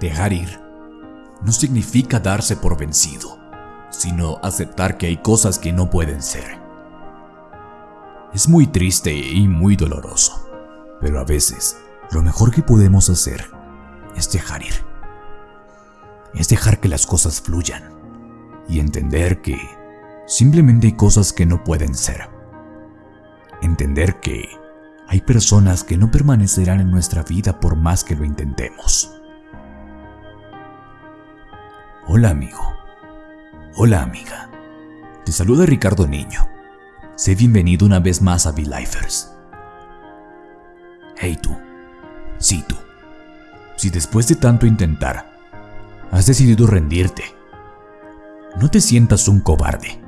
Dejar ir no significa darse por vencido, sino aceptar que hay cosas que no pueden ser. Es muy triste y muy doloroso, pero a veces lo mejor que podemos hacer es dejar ir. Es dejar que las cosas fluyan y entender que simplemente hay cosas que no pueden ser. Entender que hay personas que no permanecerán en nuestra vida por más que lo intentemos. Hola amigo. Hola amiga. Te saluda Ricardo Niño. Sé bienvenido una vez más a V-Lifers. Hey tú. Sí tú. Si después de tanto intentar, has decidido rendirte, no te sientas un cobarde.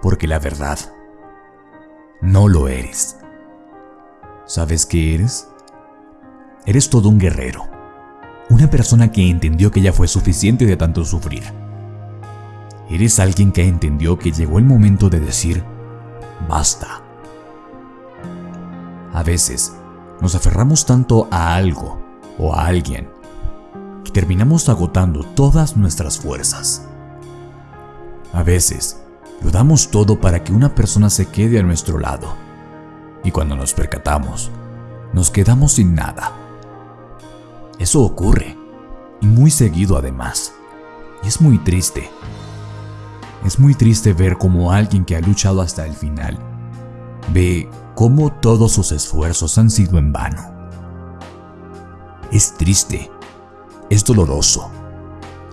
Porque la verdad, no lo eres. ¿Sabes qué eres? Eres todo un guerrero una persona que entendió que ya fue suficiente de tanto sufrir. Eres alguien que entendió que llegó el momento de decir, basta. A veces, nos aferramos tanto a algo o a alguien que terminamos agotando todas nuestras fuerzas. A veces, lo damos todo para que una persona se quede a nuestro lado. Y cuando nos percatamos, nos quedamos sin nada. Eso ocurre, y muy seguido además. Y es muy triste. Es muy triste ver cómo alguien que ha luchado hasta el final ve cómo todos sus esfuerzos han sido en vano. Es triste, es doloroso,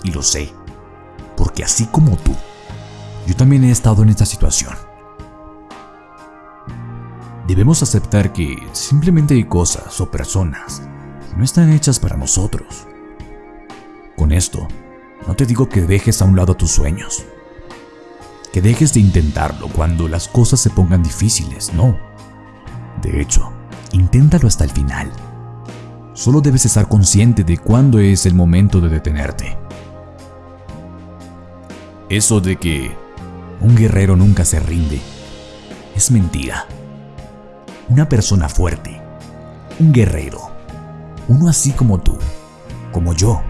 y lo sé, porque así como tú, yo también he estado en esta situación. Debemos aceptar que simplemente hay cosas o personas no están hechas para nosotros. Con esto, no te digo que dejes a un lado tus sueños, que dejes de intentarlo cuando las cosas se pongan difíciles, no. De hecho, inténtalo hasta el final. Solo debes estar consciente de cuándo es el momento de detenerte. Eso de que un guerrero nunca se rinde es mentira. Una persona fuerte, un guerrero, uno así como tú, como yo,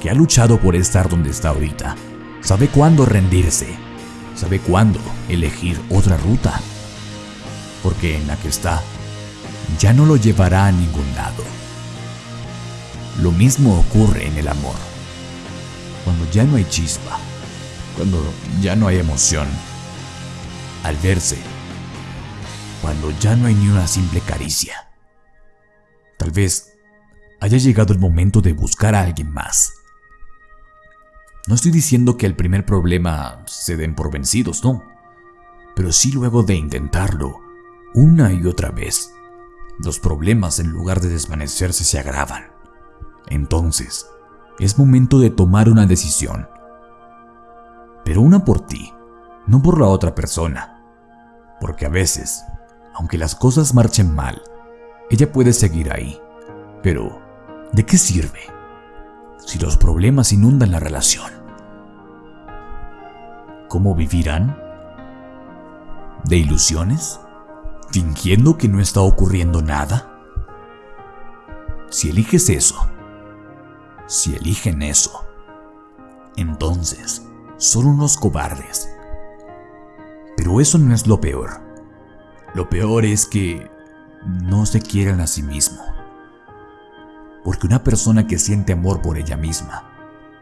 que ha luchado por estar donde está ahorita, sabe cuándo rendirse, sabe cuándo elegir otra ruta, porque en la que está ya no lo llevará a ningún lado. Lo mismo ocurre en el amor, cuando ya no hay chispa, cuando ya no hay emoción, al verse, cuando ya no hay ni una simple caricia. Tal vez haya llegado el momento de buscar a alguien más. No estoy diciendo que el primer problema se den por vencidos, no. Pero sí luego de intentarlo, una y otra vez, los problemas en lugar de desvanecerse se agravan. Entonces, es momento de tomar una decisión. Pero una por ti, no por la otra persona. Porque a veces, aunque las cosas marchen mal, ella puede seguir ahí. Pero ¿De qué sirve si los problemas inundan la relación? ¿Cómo vivirán? ¿De ilusiones? ¿Fingiendo que no está ocurriendo nada? Si eliges eso, si eligen eso, entonces son unos cobardes. Pero eso no es lo peor. Lo peor es que no se quieren a sí mismos. Porque una persona que siente amor por ella misma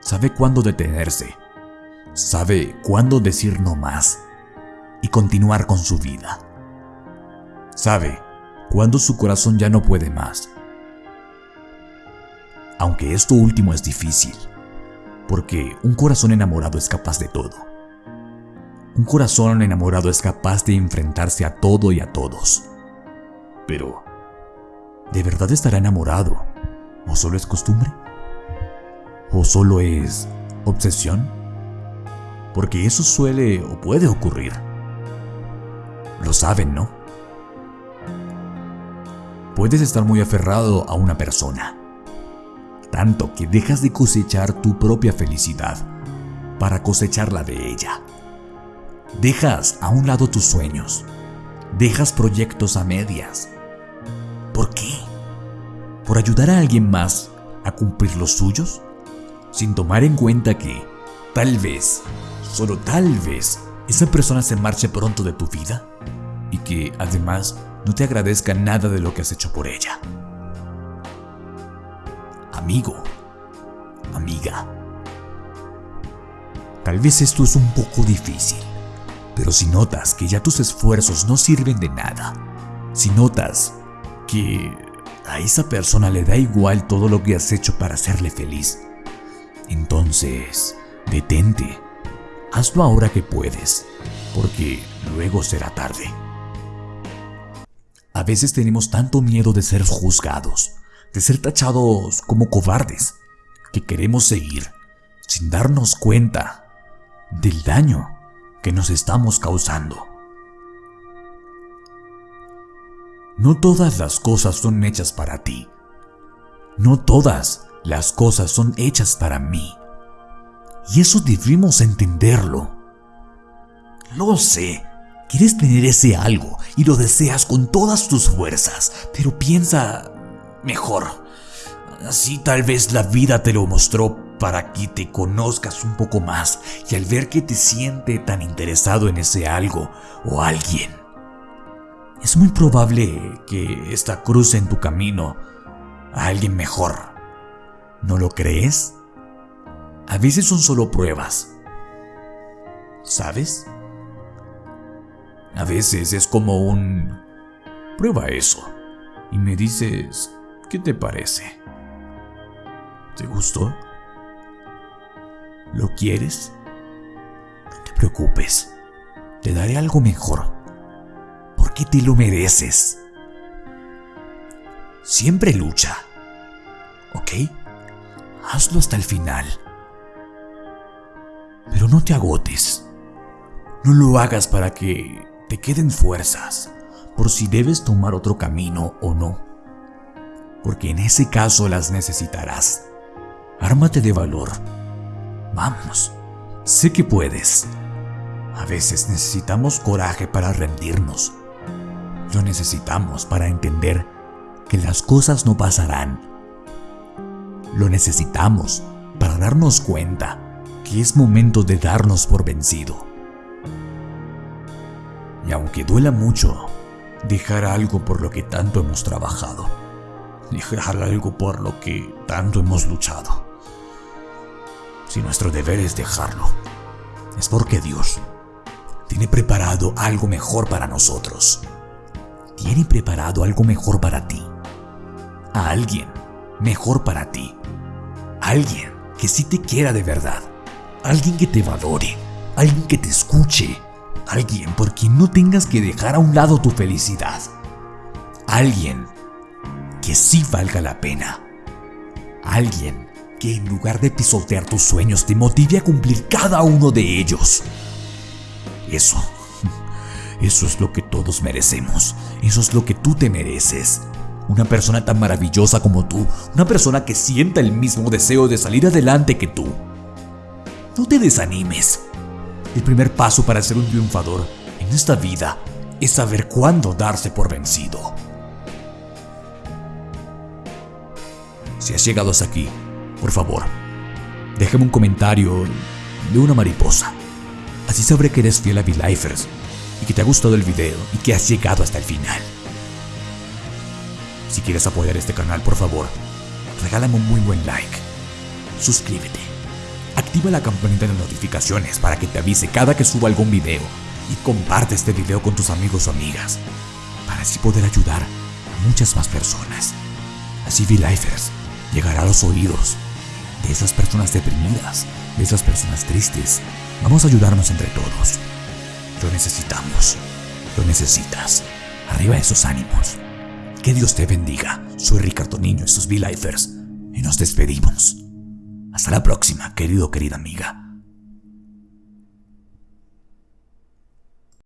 sabe cuándo detenerse, sabe cuándo decir no más y continuar con su vida. Sabe cuándo su corazón ya no puede más. Aunque esto último es difícil, porque un corazón enamorado es capaz de todo. Un corazón enamorado es capaz de enfrentarse a todo y a todos. Pero, ¿de verdad estará enamorado? ¿O solo es costumbre? ¿O solo es obsesión? Porque eso suele o puede ocurrir. Lo saben, ¿no? Puedes estar muy aferrado a una persona, tanto que dejas de cosechar tu propia felicidad para cosechar la de ella. Dejas a un lado tus sueños, dejas proyectos a medias. ¿Por ayudar a alguien más a cumplir los suyos? Sin tomar en cuenta que, tal vez, solo tal vez, esa persona se marche pronto de tu vida y que, además, no te agradezca nada de lo que has hecho por ella. Amigo, amiga, tal vez esto es un poco difícil, pero si notas que ya tus esfuerzos no sirven de nada, si notas que a esa persona le da igual todo lo que has hecho para hacerle feliz, entonces detente, hazlo ahora que puedes, porque luego será tarde. A veces tenemos tanto miedo de ser juzgados, de ser tachados como cobardes, que queremos seguir sin darnos cuenta del daño que nos estamos causando. No todas las cosas son hechas para ti. No todas las cosas son hechas para mí. Y eso debemos entenderlo. Lo sé, quieres tener ese algo y lo deseas con todas tus fuerzas, pero piensa mejor. Así tal vez la vida te lo mostró para que te conozcas un poco más y al ver que te siente tan interesado en ese algo o alguien, es muy probable que esta cruce en tu camino a alguien mejor. ¿No lo crees? A veces son solo pruebas. ¿Sabes? A veces es como un... Prueba eso. Y me dices, ¿qué te parece? ¿Te gustó? ¿Lo quieres? No te preocupes. Te daré algo mejor te lo mereces. Siempre lucha. ¿Ok? Hazlo hasta el final. Pero no te agotes. No lo hagas para que te queden fuerzas por si debes tomar otro camino o no. Porque en ese caso las necesitarás. Ármate de valor. Vamos. Sé que puedes. A veces necesitamos coraje para rendirnos lo necesitamos para entender que las cosas no pasarán. Lo necesitamos para darnos cuenta que es momento de darnos por vencido. Y aunque duela mucho, dejar algo por lo que tanto hemos trabajado, dejar algo por lo que tanto hemos luchado. Si nuestro deber es dejarlo, es porque Dios tiene preparado algo mejor para nosotros tiene preparado algo mejor para ti. A alguien mejor para ti. Alguien que sí te quiera de verdad. Alguien que te valore. Alguien que te escuche. Alguien por quien no tengas que dejar a un lado tu felicidad. Alguien que sí valga la pena. Alguien que en lugar de pisotear tus sueños te motive a cumplir cada uno de ellos. Eso eso es lo que todos merecemos. Eso es lo que tú te mereces. Una persona tan maravillosa como tú. Una persona que sienta el mismo deseo de salir adelante que tú. No te desanimes. El primer paso para ser un triunfador en esta vida es saber cuándo darse por vencido. Si has llegado hasta aquí, por favor, déjame un comentario de una mariposa. Así sabré que eres fiel a V-Lifers y que te ha gustado el video y que has llegado hasta el final. Si quieres apoyar este canal, por favor, regálame un muy buen like. Suscríbete. Activa la campanita de notificaciones para que te avise cada que suba algún video y comparte este video con tus amigos o amigas para así poder ayudar a muchas más personas. Así V-Lifers llegará a los oídos de esas personas deprimidas, de esas personas tristes. Vamos a ayudarnos entre todos. Lo necesitamos. Lo necesitas. Arriba esos ánimos. Que Dios te bendiga. Soy Ricardo Niño, estos V-Lifers. Y nos despedimos. Hasta la próxima, querido, querida amiga.